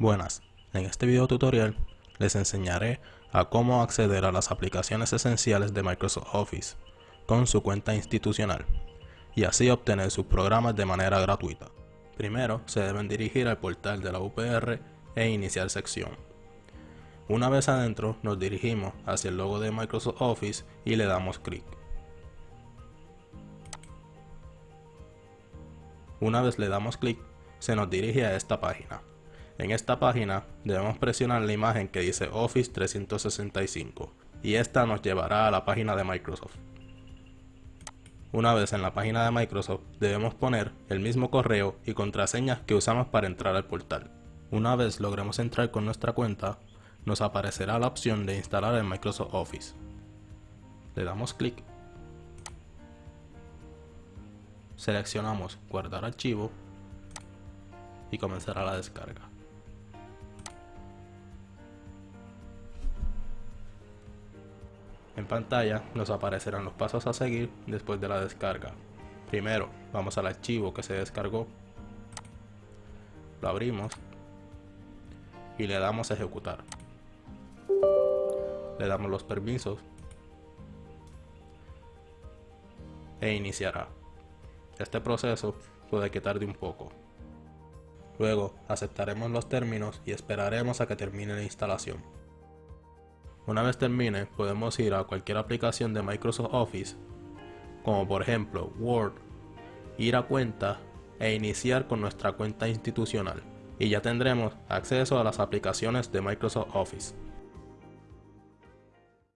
Buenas, en este video tutorial les enseñaré a cómo acceder a las aplicaciones esenciales de Microsoft Office con su cuenta institucional y así obtener sus programas de manera gratuita. Primero se deben dirigir al portal de la UPR e iniciar sección. Una vez adentro nos dirigimos hacia el logo de Microsoft Office y le damos clic. Una vez le damos clic, se nos dirige a esta página. En esta página debemos presionar la imagen que dice Office 365 y esta nos llevará a la página de Microsoft. Una vez en la página de Microsoft debemos poner el mismo correo y contraseñas que usamos para entrar al portal. Una vez logremos entrar con nuestra cuenta, nos aparecerá la opción de instalar el Microsoft Office. Le damos clic. Seleccionamos guardar archivo y comenzará la descarga. En pantalla nos aparecerán los pasos a seguir después de la descarga. Primero, vamos al archivo que se descargó, lo abrimos y le damos a ejecutar. Le damos los permisos e iniciará. Este proceso puede que tarde un poco. Luego aceptaremos los términos y esperaremos a que termine la instalación. Una vez termine, podemos ir a cualquier aplicación de Microsoft Office, como por ejemplo Word, ir a cuenta e iniciar con nuestra cuenta institucional, y ya tendremos acceso a las aplicaciones de Microsoft Office.